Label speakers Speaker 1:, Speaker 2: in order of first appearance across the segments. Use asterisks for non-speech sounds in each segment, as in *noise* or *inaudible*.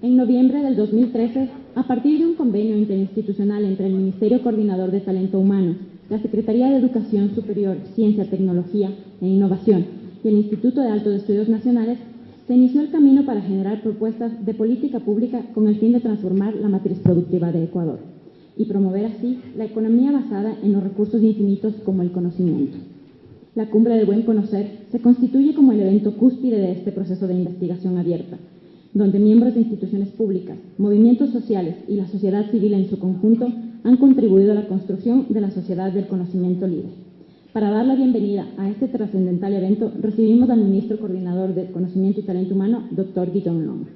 Speaker 1: En noviembre del 2013, a partir de un convenio interinstitucional entre el Ministerio Coordinador de Talento Humano, la Secretaría de Educación Superior, Ciencia, Tecnología e Innovación y el Instituto de Altos Estudios Nacionales, se inició el camino para generar propuestas de política pública con el fin de transformar la matriz productiva de Ecuador y promover así la economía basada en los recursos infinitos como el conocimiento. La Cumbre del Buen Conocer se constituye como el evento cúspide de este proceso de investigación abierta, donde miembros de instituciones públicas, movimientos sociales y la sociedad civil en su conjunto han contribuido a la construcción de la sociedad del conocimiento libre. Para dar la bienvenida a este trascendental evento, recibimos al ministro coordinador de Conocimiento y Talento Humano, doctor Guillaume Long.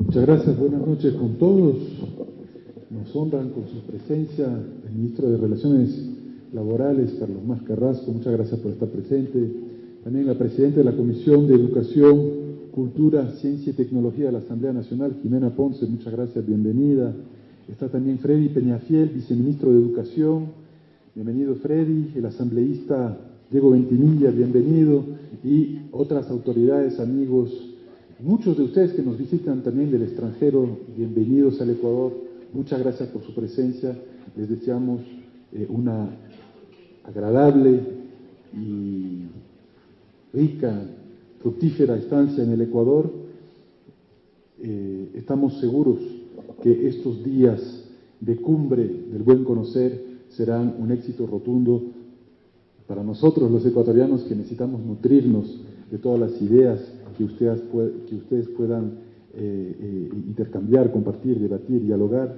Speaker 2: Muchas gracias, buenas noches con todos. Honran con su presencia el ministro de Relaciones Laborales, Carlos Más Carrasco, muchas gracias por estar presente. También la presidenta de la Comisión de Educación, Cultura, Ciencia y Tecnología de la Asamblea Nacional, Jimena Ponce, muchas gracias, bienvenida. Está también Freddy Peñafiel, viceministro de Educación. Bienvenido Freddy, el asambleísta Diego Ventimilla, bienvenido. Y otras autoridades, amigos, muchos de ustedes que nos visitan también del extranjero, bienvenidos al Ecuador. Muchas gracias por su presencia. Les deseamos eh, una agradable y rica, fructífera estancia en el Ecuador. Eh, estamos seguros que estos días de cumbre del buen conocer serán un éxito rotundo para nosotros los ecuatorianos que necesitamos nutrirnos de todas las ideas que ustedes, que ustedes puedan eh, eh, intercambiar, compartir, debatir, dialogar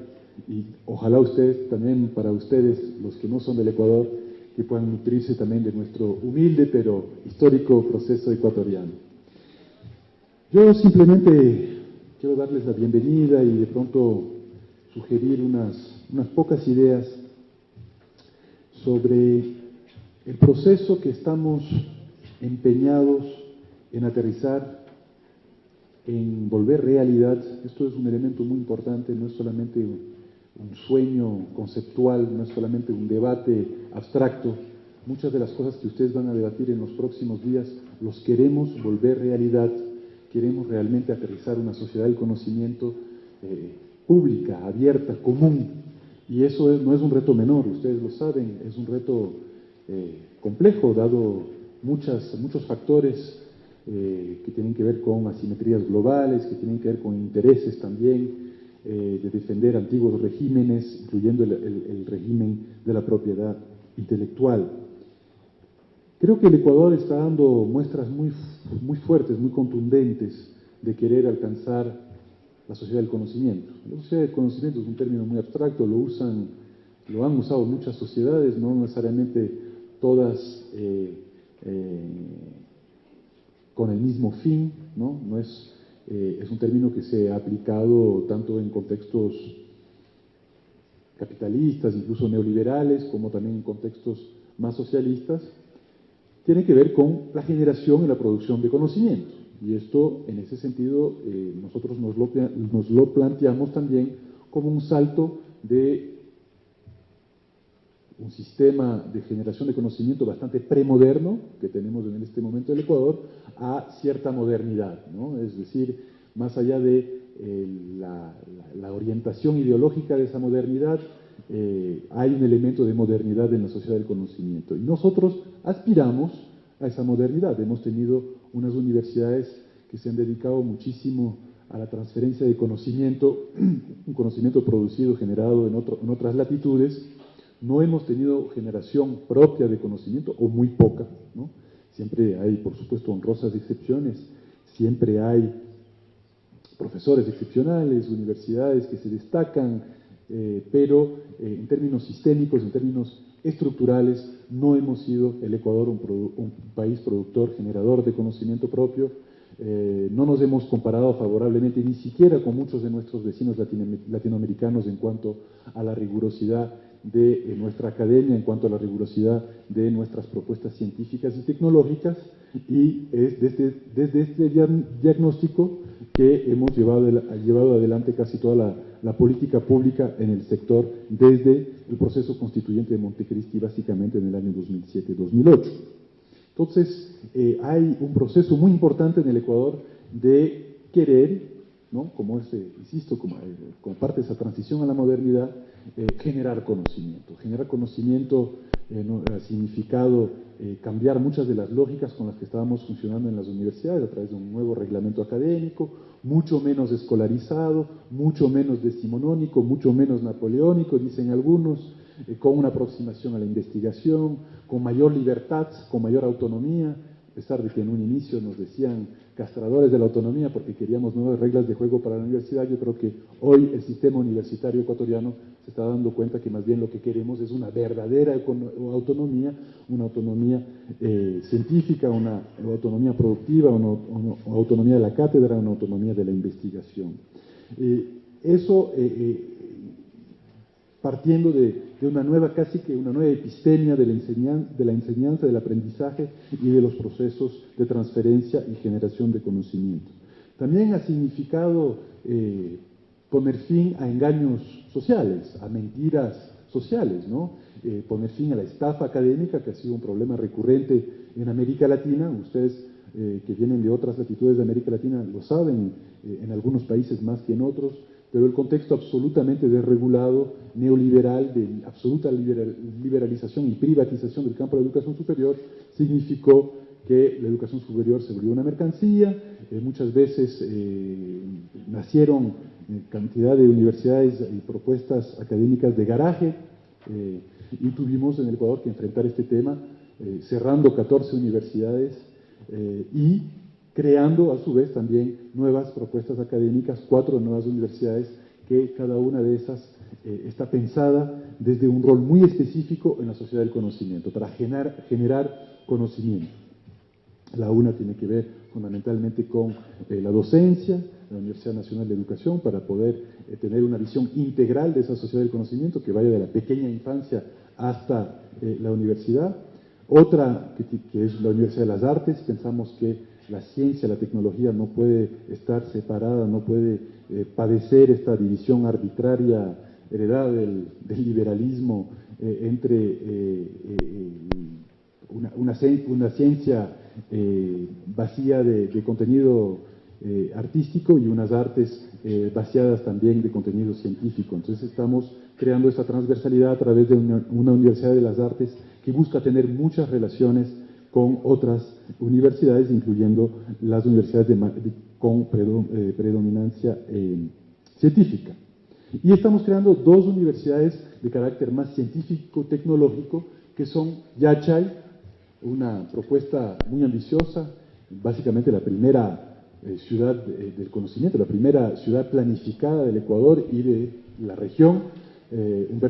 Speaker 2: y ojalá ustedes también, para ustedes, los que no son del Ecuador, que puedan nutrirse también de nuestro humilde pero histórico proceso ecuatoriano. Yo simplemente quiero darles la bienvenida y de pronto sugerir unas, unas pocas ideas sobre el proceso que estamos empeñados en aterrizar, en volver realidad. Esto es un elemento muy importante, no es solamente un sueño conceptual, no es solamente un debate abstracto. Muchas de las cosas que ustedes van a debatir en los próximos días los queremos volver realidad, queremos realmente aterrizar una sociedad del conocimiento eh, pública, abierta, común. Y eso no es un reto menor, ustedes lo saben, es un reto eh, complejo, dado muchas, muchos factores eh, que tienen que ver con asimetrías globales, que tienen que ver con intereses también, eh, de defender antiguos regímenes, incluyendo el, régimen de la propiedad intelectual. Creo que el Ecuador está dando muestras muy, muy fuertes, muy contundentes de querer alcanzar la sociedad del conocimiento. La sociedad del conocimiento es un término muy abstracto, lo usan, lo han usado muchas sociedades, no necesariamente todas eh, eh, con el mismo fin, ¿no? No es eh, es un término que se ha aplicado tanto en contextos capitalistas, incluso neoliberales, como también en contextos más socialistas, tiene que ver con la generación y la producción de conocimiento. Y esto, en ese sentido, eh, nosotros nos lo, nos lo planteamos también como un salto de un sistema de generación de conocimiento bastante premoderno que tenemos en este momento en el Ecuador a cierta modernidad, ¿no? es decir, más allá de eh, la, orientación ideológica de esa modernidad, eh, hay un elemento de modernidad en la sociedad del conocimiento. Y nosotros aspiramos a esa modernidad. Hemos tenido unas universidades que se han dedicado muchísimo a la transferencia de conocimiento, *clears throat* un conocimiento producido, generado en, en otras latitudes, no hemos tenido generación propia de conocimiento, o muy poca, ¿no? Siempre hay, por supuesto, honrosas excepciones, siempre hay profesores excepcionales, universidades que se destacan, eh, pero eh, en términos sistémicos, en términos estructurales, no hemos sido el Ecuador un, país productor, generador de conocimiento propio, eh, no nos hemos comparado favorablemente ni siquiera con muchos de nuestros vecinos latinoamericanos en cuanto a la rigurosidad de eh, nuestra academia en cuanto a la rigurosidad de nuestras propuestas científicas y tecnológicas y es desde, desde este diagnóstico que hemos llevado, llevado adelante casi toda la, la política pública en el sector desde el proceso constituyente de Montecristi, básicamente en el año 2007-2008. Entonces, eh, hay un proceso muy importante en el Ecuador de querer, ¿no? como ese, insisto, como, eh, como, parte de esa transición a la modernidad, eh, generar conocimiento. Generar conocimiento ha significado cambiar muchas de las lógicas con las que estábamos funcionando en las universidades a través de un nuevo reglamento académico, mucho menos escolarizado, mucho menos decimonónico, mucho menos napoleónico, dicen algunos, eh, con una aproximación a la investigación, con mayor libertad, con mayor autonomía, a pesar de que en un inicio nos decían castradores de la autonomía porque queríamos nuevas reglas de juego para la universidad, yo creo que hoy el sistema universitario ecuatoriano se está dando cuenta que más bien lo que queremos es una verdadera autonomía, una autonomía eh, científica, una autonomía productiva, una, autonomía de la cátedra, una autonomía de la investigación. Eh, eso partiendo de, una nueva, casi que una nueva epistemia de la, enseñanza, del aprendizaje y de los procesos de transferencia y generación de conocimiento. También ha significado eh, poner fin a engaños sociales, a mentiras sociales, ¿no? Eh, poner fin a la estafa académica, que ha sido un problema recurrente en América Latina. Ustedes eh, que vienen de otras latitudes de América Latina lo saben, en algunos países más que en otros pero el contexto absolutamente desregulado, neoliberal, de absoluta liberalización y privatización del campo de la educación superior, significó que la educación superior se volvió una mercancía, eh, muchas veces eh, nacieron eh, cantidad de universidades y propuestas académicas de garaje, y tuvimos en el Ecuador que enfrentar este tema, cerrando 14 universidades y creando a su vez también nuevas propuestas académicas, cuatro nuevas universidades, que cada una de esas eh, está pensada desde un rol muy específico en la sociedad del conocimiento, para generar, generar conocimiento. La una tiene que ver fundamentalmente con eh, la docencia, la Universidad Nacional de Educación, para poder eh, tener una visión integral de esa sociedad del conocimiento que vaya de la pequeña infancia hasta la universidad. Otra, que, que es la Universidad de las Artes, pensamos que la ciencia, la tecnología no puede estar separada, no puede eh, padecer esta división arbitraria heredada del, liberalismo eh, entre eh, una, una, ciencia vacía de, contenido artístico y unas artes vaciadas también de contenido científico. Entonces estamos creando esta transversalidad a través de una, una universidad de las artes que busca tener muchas relaciones con otras universidades, incluyendo las universidades con eh, predominancia eh, científica. Y estamos creando dos universidades de carácter más científico-tecnológico, que son Yachay, una propuesta muy ambiciosa, básicamente la primera eh, ciudad del conocimiento, la primera ciudad planificada del Ecuador y de la región, un,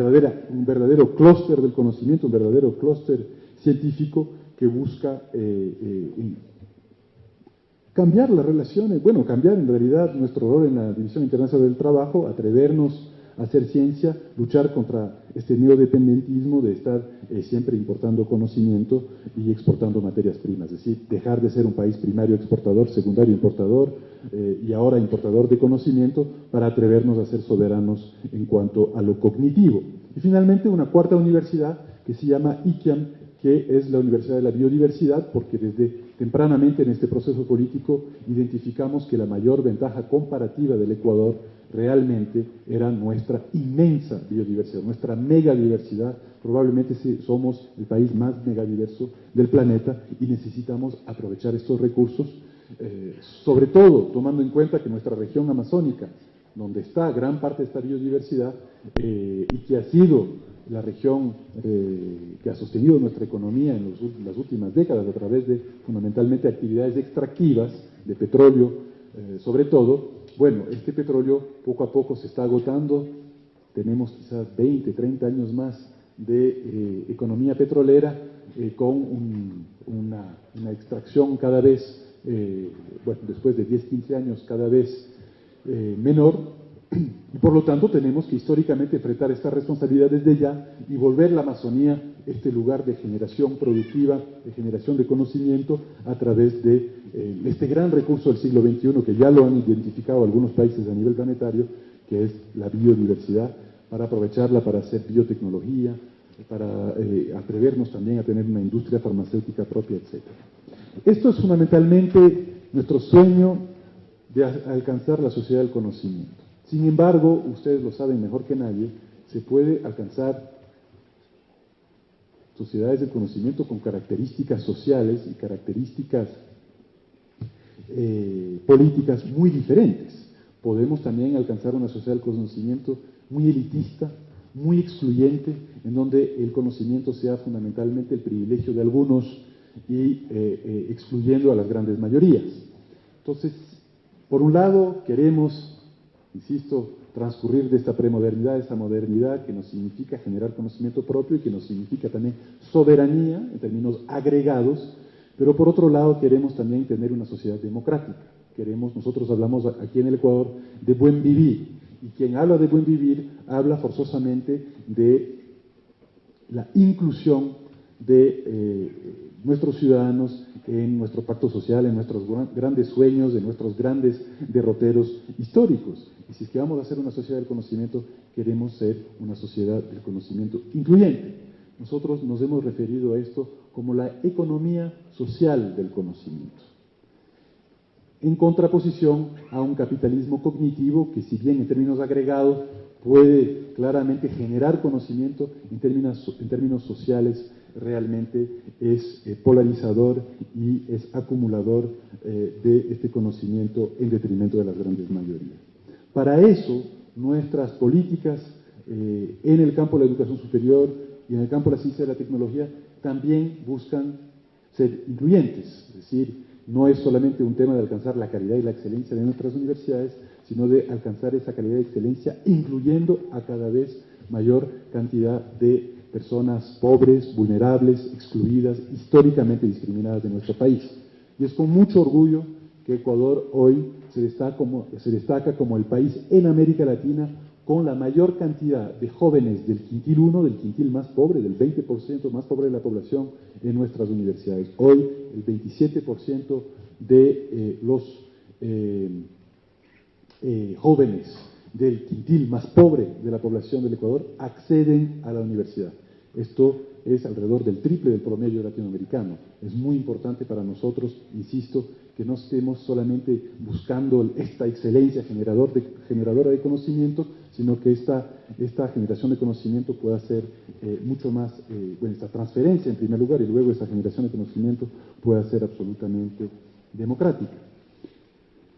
Speaker 2: un verdadero clúster del conocimiento, un verdadero clúster científico que busca eh, eh, cambiar las relaciones, bueno, cambiar en realidad nuestro rol en la División Internacional del Trabajo, atrevernos a hacer ciencia, luchar contra este neodependentismo de estar eh, siempre importando conocimiento y exportando materias primas, es decir, dejar de ser un país primario exportador, secundario importador y ahora importador de conocimiento para atrevernos a ser soberanos en cuanto a lo cognitivo. Y finalmente una cuarta universidad que se llama ICIAM, que es la Universidad de la Biodiversidad, porque desde tempranamente en este proceso político identificamos que la mayor ventaja comparativa del Ecuador realmente era nuestra inmensa biodiversidad, nuestra megadiversidad. Probablemente somos el país más megadiverso del planeta y necesitamos aprovechar estos recursos, eh, sobre todo tomando en cuenta que nuestra región amazónica, donde está gran parte de esta biodiversidad eh, y que ha sido la región eh, que ha sostenido nuestra economía en las últimas décadas a través de fundamentalmente actividades extractivas de petróleo, eh, sobre todo, bueno, este petróleo poco a poco se está agotando, tenemos quizás 20, 30 años más de eh, economía petrolera con una, una, extracción cada vez, bueno, después de 10, 15 años cada vez menor, y por lo tanto tenemos que históricamente enfrentar esta responsabilidad desde ya y volver la Amazonía este lugar de generación productiva, de generación de conocimiento a través de eh, este gran recurso del siglo XXI que ya lo han identificado algunos países a nivel planetario, que es la biodiversidad, para aprovecharla para hacer biotecnología, para eh, atrevernos también a tener una industria farmacéutica propia, etc. Esto es fundamentalmente nuestro sueño de alcanzar la sociedad del conocimiento. Sin embargo, ustedes lo saben mejor que nadie, se puede alcanzar sociedades del conocimiento con características sociales y características eh, políticas muy diferentes. Podemos también alcanzar una sociedad del conocimiento muy elitista, muy excluyente, en donde el conocimiento sea fundamentalmente el privilegio de algunos y eh, eh, excluyendo a las grandes mayorías. Entonces, por un lado, queremos, insisto, transcurrir de esta premodernidad a esta modernidad que nos significa generar conocimiento propio y que nos significa también soberanía en términos agregados, pero por otro lado queremos también tener una sociedad democrática. Queremos, nosotros hablamos aquí en el Ecuador de buen vivir, y quien habla de buen vivir habla forzosamente de la inclusión de eh, nuestros ciudadanos en nuestro pacto social, en nuestros grandes sueños, en nuestros grandes derroteros históricos. Y si es que vamos a ser una sociedad del conocimiento, queremos ser una sociedad del conocimiento incluyente. Nosotros nos hemos referido a esto como la economía social del conocimiento, en contraposición a un capitalismo cognitivo que si bien en términos agregados puede claramente generar conocimiento, en términos, en términos sociales realmente es eh, polarizador y es acumulador eh, de este conocimiento en detrimento de las grandes mayorías. Para eso, nuestras políticas eh, en el campo de la educación superior y en el campo de la ciencia y la tecnología también buscan ser incluyentes, es decir, no es solamente un tema de alcanzar la calidad y la excelencia de nuestras universidades, sino de alcanzar esa calidad y excelencia incluyendo a cada vez mayor cantidad de personas pobres, vulnerables, excluidas, históricamente discriminadas de nuestro país. Y es con mucho orgullo que Ecuador hoy se destaca, como, se destaca como el país en América Latina con la mayor cantidad de jóvenes del quintil 1, del quintil más pobre, del 20% más pobre de la población en nuestras universidades. Hoy el 27% de eh, los eh, eh, jóvenes del quintil más pobre de la población del Ecuador acceden a la universidad. Esto es alrededor del triple del promedio latinoamericano. Es muy importante para nosotros, insisto, que no estemos solamente buscando esta excelencia generadora de conocimiento, sino que esta, generación de conocimiento pueda ser eh, mucho más, eh, bueno, esta transferencia en primer lugar y luego esta generación de conocimiento pueda ser absolutamente democrática.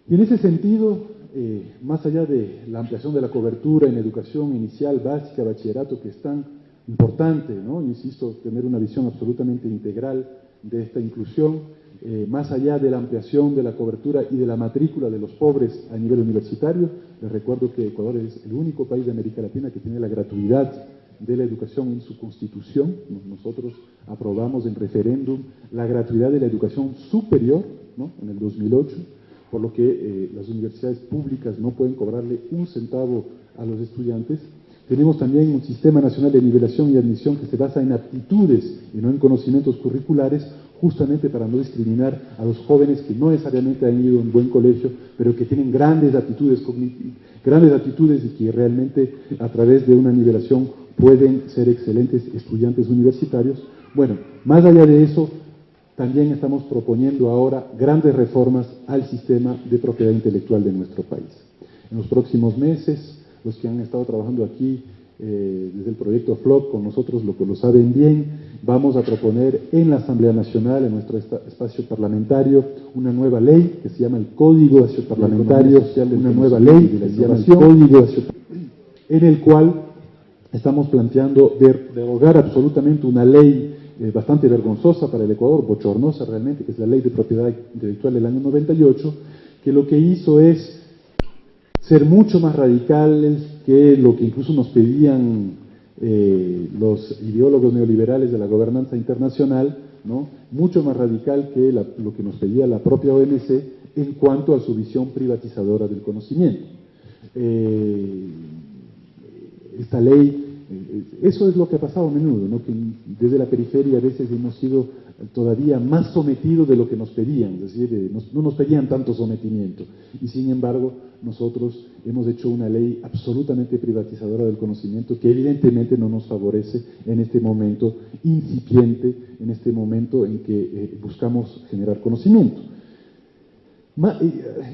Speaker 2: Y en ese sentido, eh, más allá de la ampliación de la cobertura en educación inicial, básica, bachillerato, que es tan importante, ¿no? insisto, tener una visión absolutamente integral de esta inclusión, eh, más allá de la ampliación de la cobertura y de la matrícula de los pobres a nivel universitario, les recuerdo que Ecuador es el único país de América Latina que tiene la gratuidad de la educación en su constitución. Nosotros aprobamos en referéndum la gratuidad de la educación superior en el 2008, por lo que eh, las universidades públicas no pueden cobrarle un centavo a los estudiantes. Tenemos también un sistema nacional de nivelación y admisión que se basa en aptitudes y no en conocimientos curriculares, justamente para no discriminar a los jóvenes que no necesariamente han ido a un buen colegio, pero que tienen grandes aptitudes grandes aptitudes y que realmente a través de una nivelación pueden ser excelentes estudiantes universitarios. Bueno, más allá de eso, también estamos proponiendo ahora grandes reformas al sistema de propiedad intelectual de nuestro país. En los próximos meses, los que han estado trabajando aquí eh, desde el proyecto FLOP con nosotros, lo que lo saben bien, vamos a proponer en la Asamblea Nacional, en nuestro espacio parlamentario, una nueva ley que se llama el Código Parlamentario, una nueva ley que se llama el Código en el cual estamos planteando derogar absolutamente una ley eh, bastante vergonzosa para el Ecuador, bochornosa realmente, que es la Ley de Propiedad Intelectual del año 98, que lo que hizo es ser mucho más radicales que lo que incluso nos pedían eh, los ideólogos neoliberales de la gobernanza internacional, ¿no? mucho más radical que lo que nos pedía la propia OMC en cuanto a su visión privatizadora del conocimiento. Eh, esta ley eh, eso es lo que ha pasado a menudo, ¿no? que desde la periferia a veces hemos sido todavía más sometidos de lo que nos pedían, es decir, eh, no nos pedían tanto sometimiento. Y sin embargo, nosotros hemos hecho una ley absolutamente privatizadora del conocimiento que evidentemente no nos favorece en este momento incipiente, en este momento en que eh, buscamos generar conocimiento.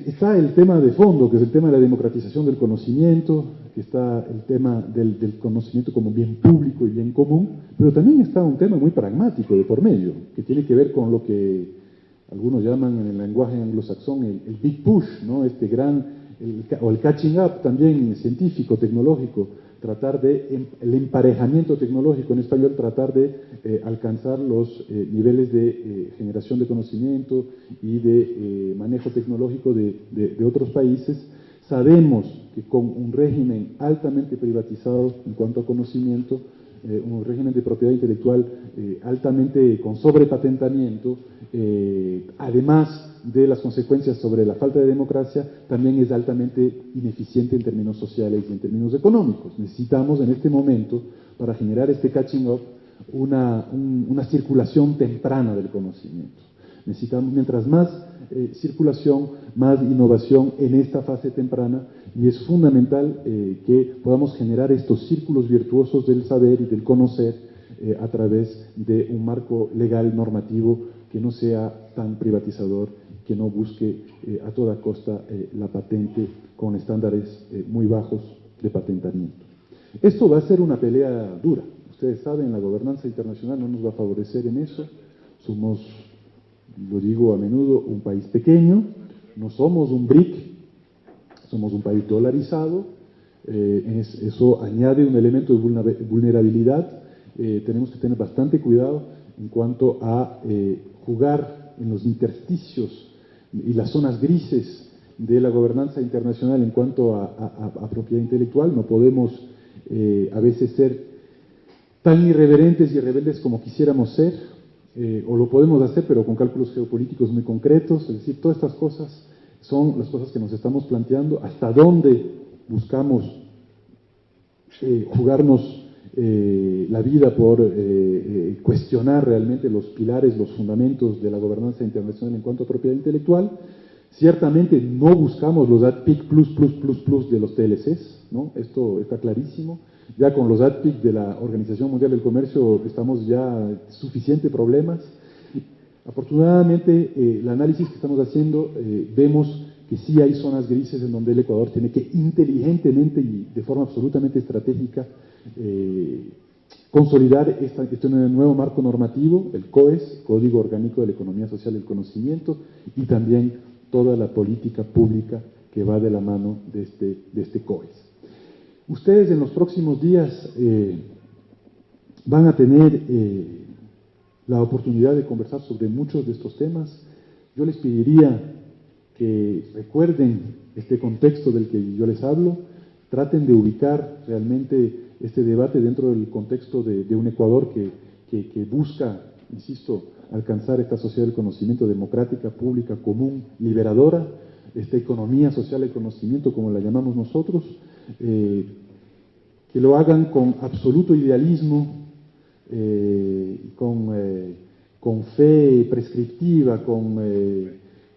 Speaker 2: Está el tema de fondo, que es el tema de la democratización del conocimiento, que está el tema del, conocimiento como bien público y bien común, pero también está un tema muy pragmático de por medio, que tiene que ver con lo que algunos llaman en el lenguaje anglosajón el, el big push, ¿no? este gran, o el catching up también científico, tecnológico, tratar de, el emparejamiento tecnológico en español, tratar de eh, alcanzar los eh, niveles de eh, generación de conocimiento y de manejo tecnológico de, otros países. Sabemos que con un régimen altamente privatizado en cuanto a conocimiento, un régimen de propiedad intelectual altamente con sobrepatentamiento, además de las consecuencias sobre la falta de democracia también es altamente ineficiente en términos sociales y en términos económicos. Necesitamos en este momento, para generar este catching up, una, circulación temprana del conocimiento. Necesitamos, mientras más eh, circulación, más innovación en esta fase temprana, y es fundamental eh, que podamos generar estos círculos virtuosos del saber y del conocer eh, a través de un marco legal normativo que no sea tan privatizador que no busque a toda costa la patente con estándares muy bajos de patentamiento. Esto va a ser una pelea dura. Ustedes saben, la gobernanza internacional no nos va a favorecer en eso. Somos, lo digo a menudo, un país pequeño, no somos un BRIC, somos un país dolarizado, eso añade un elemento de vulnerabilidad. tenemos que tener bastante cuidado en cuanto a jugar en los intersticios y las zonas grises de la gobernanza internacional en cuanto a, propiedad intelectual. No podemos eh, a veces ser tan irreverentes y rebeldes como quisiéramos ser, eh, o lo podemos hacer, pero con cálculos geopolíticos muy concretos. Es decir, todas estas cosas son las cosas que nos estamos planteando, hasta dónde buscamos eh, jugarnos la vida por cuestionar realmente los pilares, los fundamentos de la gobernanza internacional en cuanto a propiedad intelectual. Ciertamente no buscamos los ADPIC plus, plus, plus, plus de los TLCs, ¿no? Esto está clarísimo. Ya con los ADPIC de la Organización Mundial del Comercio estamos ya suficientes problemas. Afortunadamente, eh, el análisis que estamos haciendo, eh, vemos que sí hay zonas grises en donde el Ecuador tiene que inteligentemente y de forma absolutamente estratégica eh, consolidar este nuevo marco normativo, el COES, Código Orgánico de la Economía Social y el Conocimiento, y también toda la política pública que va de la mano de este, de este COES. Ustedes en los próximos días eh, van a tener eh, la oportunidad de conversar sobre muchos de estos temas. Yo les pediría que recuerden este contexto del que yo les hablo, traten de ubicar realmente este debate dentro del contexto de, un Ecuador que, busca, insisto, alcanzar esta sociedad del conocimiento democrática, pública, común, liberadora, esta economía social del conocimiento, como la llamamos nosotros, eh, que lo hagan con absoluto idealismo, eh, con, eh, con, fe prescriptiva, con,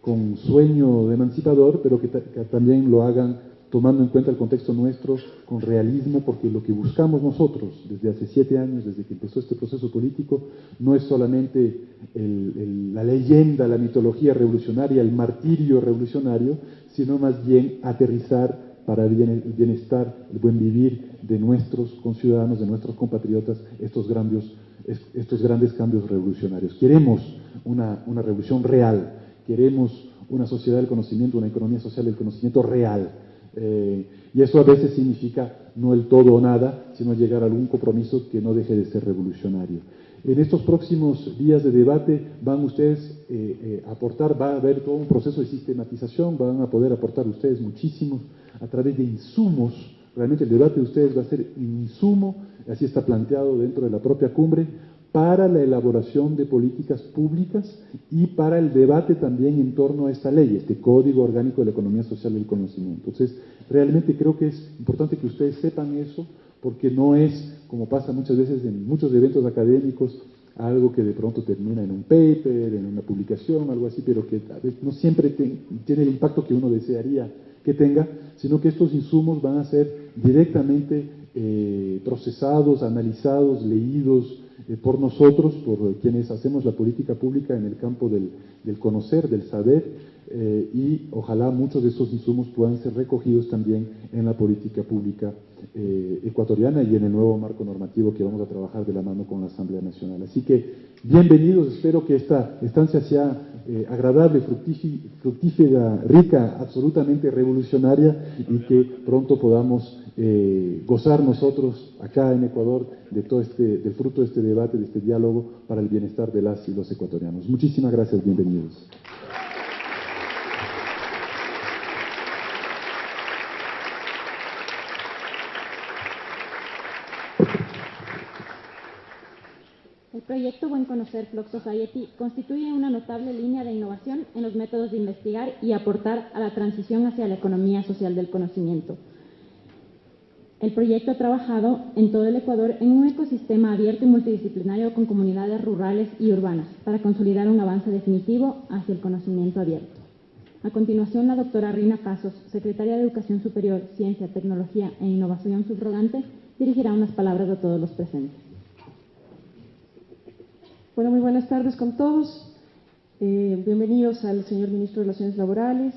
Speaker 2: con sueño emancipador, pero que también lo hagan tomando en cuenta el contexto nuestro con realismo, porque lo que buscamos nosotros desde hace siete años, desde que empezó este proceso político, no es solamente la leyenda, la mitología revolucionaria, el martirio revolucionario, sino más bien aterrizar para el bienestar, el buen vivir de nuestros conciudadanos, de nuestros compatriotas, estos grandes, cambios revolucionarios. Queremos una, una revolución real, queremos una sociedad del conocimiento, una economía social del conocimiento real, eh, y eso a veces significa no el todo o nada, sino llegar a algún compromiso que no deje de ser revolucionario. En estos próximos días de debate van ustedes eh, eh, a aportar, va a haber todo un proceso de sistematización, van a poder aportar ustedes muchísimos a través de insumos. Realmente el debate de ustedes va a ser insumo, así está planteado dentro de la propia cumbre, para la elaboración de políticas públicas y para el debate también en torno a esta ley, este Código Orgánico de la Economía Social del Conocimiento. Entonces, realmente creo que es importante que ustedes sepan eso, porque no es, como pasa muchas veces en muchos eventos académicos, algo que de pronto termina en un paper, en una publicación, algo así, pero que no siempre tiene el impacto que uno desearía que tenga, sino que estos insumos van a ser directamente eh, procesados, analizados, leídos eh, por nosotros, por quienes hacemos la política pública en el campo del conocer, del saber, eh, y ojalá muchos de esos insumos puedan ser recogidos también en la política pública eh, ecuatoriana y en el nuevo marco normativo que vamos a trabajar de la mano con la Asamblea Nacional. Así que bienvenidos, espero que esta estancia sea eh, agradable, fructífera, rica, absolutamente revolucionaria y que pronto podamos gozar nosotros acá en Ecuador de todo este, del fruto de este debate, de este diálogo para el bienestar de las y los ecuatorianos. Muchísimas gracias, bienvenidos.
Speaker 1: Proyecto Buen Conocer Flock Society constituye una notable línea de innovación en los métodos de investigar y aportar a la transición hacia la economía social del conocimiento. El proyecto ha trabajado en todo el Ecuador en un ecosistema abierto y multidisciplinario con comunidades rurales y urbanas para consolidar un avance definitivo hacia el conocimiento abierto. A continuación, la doctora Rina Casos, secretaria de Educación Superior, Ciencia, Tecnología e Innovación subrogante, dirigirá unas palabras a todos los presentes.
Speaker 3: Bueno, muy buenas tardes con todos. Eh, bienvenidos al señor Ministro de Relaciones Laborales,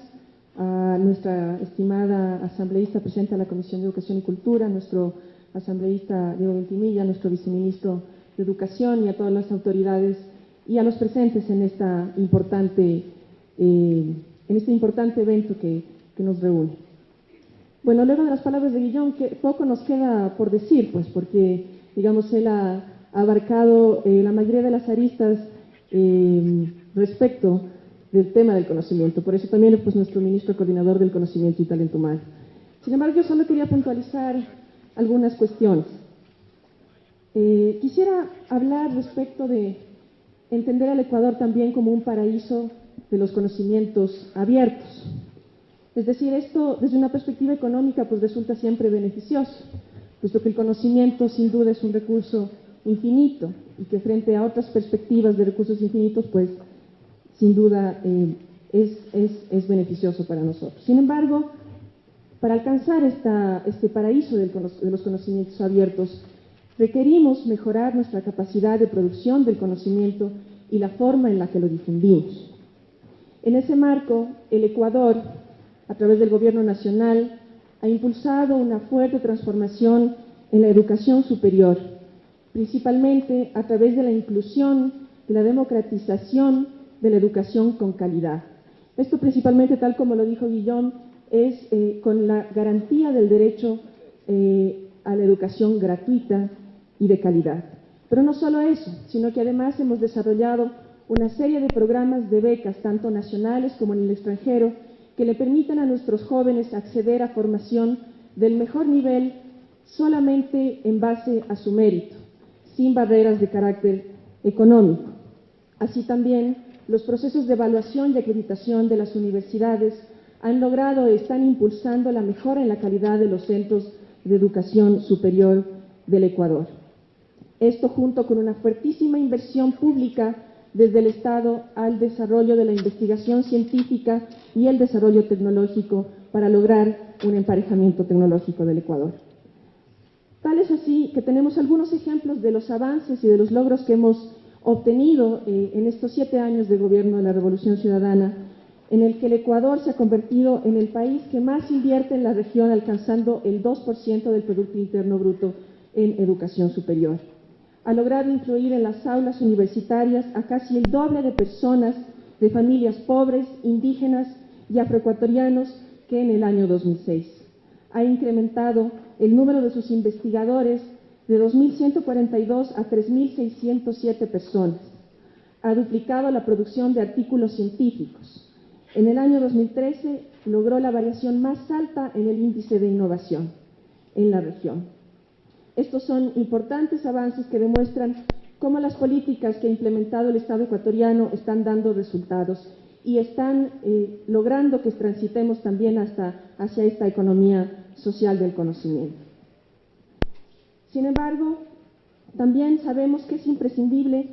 Speaker 3: a nuestra estimada asambleísta presidenta de la Comisión de Educación y Cultura, nuestro asambleísta Diego Ventimilla, nuestro viceministro de Educación y a todas las autoridades y a los presentes en, esta importante, eh, en este importante evento que, que nos reúne. Bueno, luego de las palabras de Guillón, que poco nos queda por decir, pues, porque, digamos, él ha abarcado eh, la mayoría de las aristas eh, respecto del tema del conocimiento. Por eso también es pues, nuestro ministro coordinador del conocimiento y talento humano. Sin embargo, yo solo quería puntualizar algunas cuestiones. Eh, quisiera hablar respecto de entender al Ecuador también como un paraíso de los conocimientos abiertos. Es decir, esto desde una perspectiva económica pues resulta siempre beneficioso, puesto que el conocimiento sin duda es un recurso infinito y que frente a otras perspectivas de recursos infinitos, pues sin duda eh, es, beneficioso para nosotros. Sin embargo, para alcanzar este paraíso de los conocimientos abiertos, requerimos mejorar nuestra capacidad de producción del conocimiento y la forma en la que lo difundimos. En ese marco, el Ecuador, a través del Gobierno Nacional, ha impulsado una fuerte transformación en la educación superior principalmente a través de la inclusión, de la democratización de la educación con calidad. Esto principalmente, tal como lo dijo Guillón, es eh, con la garantía del derecho eh, a la educación gratuita y de calidad. Pero no solo eso, sino que además hemos desarrollado una serie de programas de becas, tanto nacionales como en el extranjero, que le permitan a nuestros jóvenes acceder a formación del mejor nivel solamente en base a su mérito sin barreras de carácter económico. Así también, los procesos de evaluación y acreditación de las universidades han logrado y están impulsando la mejora en la calidad de los centros de educación superior del Ecuador. Esto junto con una fuertísima inversión pública desde el Estado al desarrollo de la investigación científica y el desarrollo tecnológico para lograr un emparejamiento tecnológico del Ecuador. Tal es así que tenemos algunos ejemplos de los avances y de los logros que hemos obtenido eh, en estos siete años de gobierno de la Revolución Ciudadana, en el que el Ecuador se ha convertido en el país que más invierte en la región, alcanzando el 2% del Producto Interno Bruto en educación superior. Ha logrado incluir en las aulas universitarias a casi el doble de personas de familias pobres, indígenas y afroecuatorianos que en el año 2006. Ha incrementado el número de sus investigadores de 2.142 a 3.607 personas. Ha duplicado la producción de artículos científicos. En el año 2013 logró la variación más alta en el índice de innovación en la región. Estos son importantes avances que demuestran cómo las políticas que ha implementado el Estado ecuatoriano están dando resultados y están eh, logrando que transitemos también hasta, hacia esta economía social del conocimiento. Sin embargo, también sabemos que es imprescindible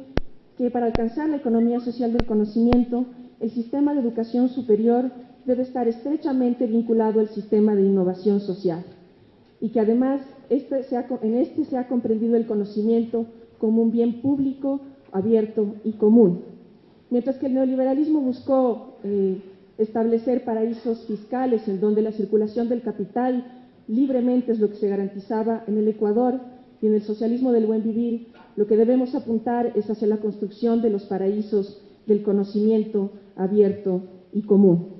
Speaker 3: que para alcanzar la economía social del conocimiento, el sistema de educación superior debe estar estrechamente vinculado al sistema de innovación social y que además este en este se ha comprendido el conocimiento como un bien público, abierto y común. Mientras que el neoliberalismo buscó eh, establecer paraísos fiscales en donde la circulación del capital libremente es lo que se garantizaba en el Ecuador y en el socialismo del buen vivir, lo que debemos apuntar es hacia la construcción de los paraísos del conocimiento abierto y común.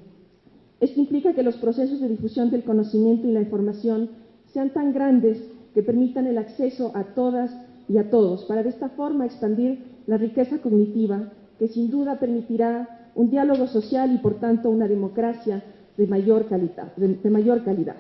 Speaker 3: Esto implica que los procesos de difusión del conocimiento y la información sean tan grandes que permitan el acceso a todas y a todos, para de esta forma expandir la riqueza cognitiva que sin duda permitirá un diálogo social y por tanto una democracia de mayor calidad. De, mayor calidad.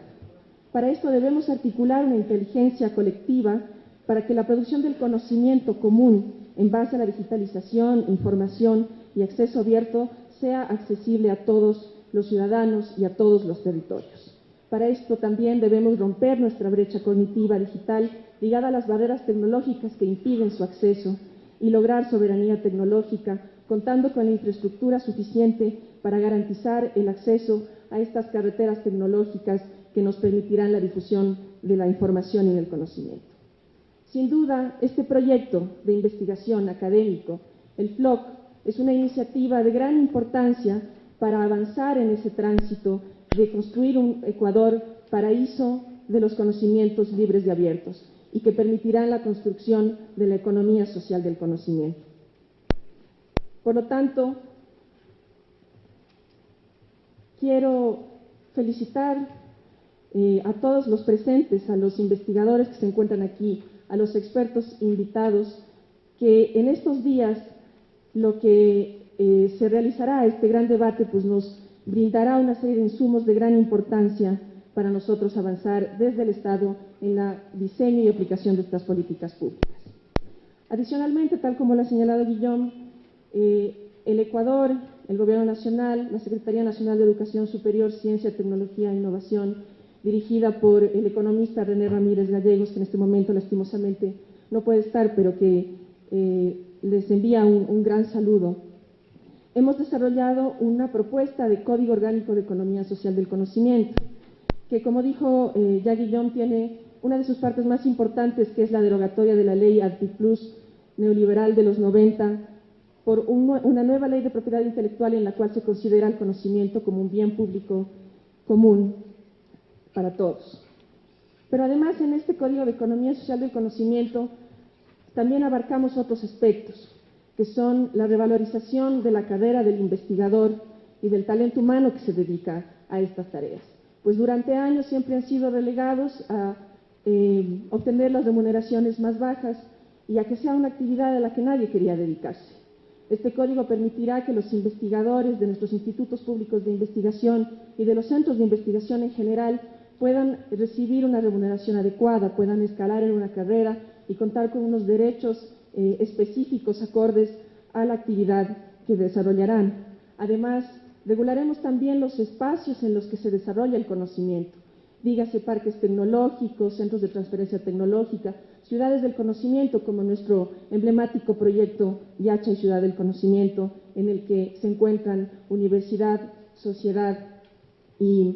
Speaker 3: Para esto debemos articular una inteligencia colectiva para que la producción del conocimiento común en base a la digitalización, información y acceso abierto sea accesible a todos los ciudadanos y a todos los territorios. Para esto también debemos romper nuestra brecha cognitiva digital ligada a las barreras tecnológicas que impiden su acceso y lograr soberanía tecnológica, contando con la infraestructura suficiente para garantizar el acceso a estas carreteras tecnológicas que nos permitirán la difusión de la información y del conocimiento. Sin duda, este proyecto de investigación académico, el FLOC, es una iniciativa de gran importancia para avanzar en ese tránsito de construir un Ecuador paraíso de los conocimientos libres y abiertos y que permitirá la construcción de la economía social del conocimiento. Por lo tanto, quiero felicitar eh, a todos los presentes, a los investigadores que se encuentran aquí, a los expertos invitados, que en estos días lo que eh, se realizará este gran debate pues nos brindará una serie de insumos de gran importancia para nosotros avanzar desde el Estado en el diseño y aplicación de estas políticas públicas. Adicionalmente, tal como lo ha señalado Guillón, eh, el Ecuador, el Gobierno Nacional, la Secretaría Nacional de Educación Superior, Ciencia, Tecnología e Innovación, dirigida por el economista René Ramírez Gallegos, que en este momento lastimosamente no puede estar, pero que eh, les envía un gran saludo. Hemos desarrollado una propuesta de Código Orgánico de Economía Social del Conocimiento, que como dijo eh, Guillón, tiene una de sus partes más importantes, que es la derogatoria de la ley Antiplus neoliberal de los 90, por una nueva ley de propiedad intelectual en la cual se considera el conocimiento como un bien público común para todos. Pero además en este Código de Economía Social del Conocimiento también abarcamos otros aspectos que son la revalorización de la carrera del investigador y del talento humano que se dedica a estas tareas. Pues durante años siempre han sido relegados a eh, obtener las remuneraciones más bajas y a que sea una actividad a la que nadie quería dedicarse. Este código permitirá que los investigadores de nuestros institutos públicos de investigación y de los centros de investigación en general puedan recibir una remuneración adecuada, puedan escalar en una carrera y contar con unos derechos eh, específicos acordes a la actividad que desarrollarán. Además, regularemos también los espacios en los que se desarrolla el conocimiento, dígase parques tecnológicos, centros de transferencia tecnológica, ciudades del conocimiento, como nuestro emblemático proyecto Yacha y Ciudad del Conocimiento, en el que se encuentran universidad, sociedad y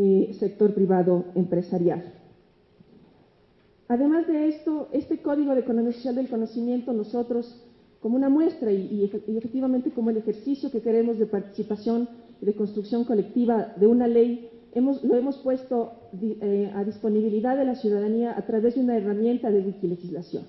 Speaker 3: eh, sector privado empresarial. Además de esto, este Código de Economía Social del Conocimiento, nosotros, como una muestra y, efectivamente como el ejercicio que queremos de participación y de construcción colectiva de una ley, lo hemos puesto eh, a disponibilidad de la ciudadanía a través de una herramienta de wikilegislación.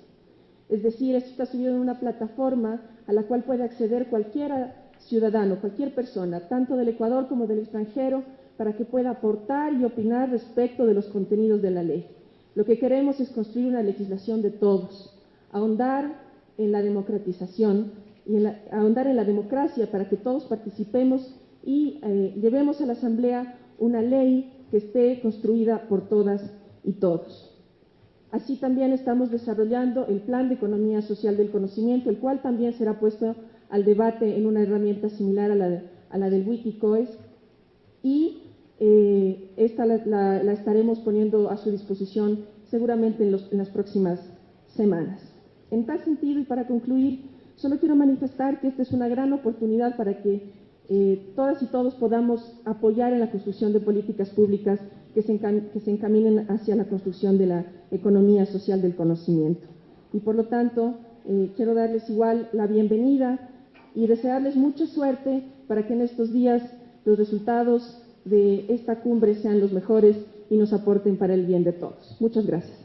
Speaker 3: Es decir, esto está subido en una plataforma a la cual puede acceder cualquier ciudadano, cualquier persona, tanto del Ecuador como del extranjero, para que pueda aportar y opinar respecto de los contenidos de la ley. Lo que queremos es construir una legislación de todos, ahondar en la democratización y ahondar en la democracia para que todos participemos y eh, llevemos a la Asamblea una ley que esté construida por todas y todos. Así también estamos desarrollando el Plan de Economía Social del Conocimiento, el cual también será puesto al debate en una herramienta similar a la, a la del Wikicoes y eh, esta la, estaremos poniendo a su disposición seguramente en, las próximas semanas. En tal sentido, y para concluir, solo quiero manifestar que esta es una gran oportunidad para que eh, todas y todos podamos apoyar en la construcción de políticas públicas que se, encaminen hacia la construcción de la economía social del conocimiento. Y por lo tanto, eh, quiero darles igual la bienvenida y desearles mucha suerte para que en estos días los resultados de esta cumbre sean los mejores y nos aporten para el bien de todos. Muchas gracias.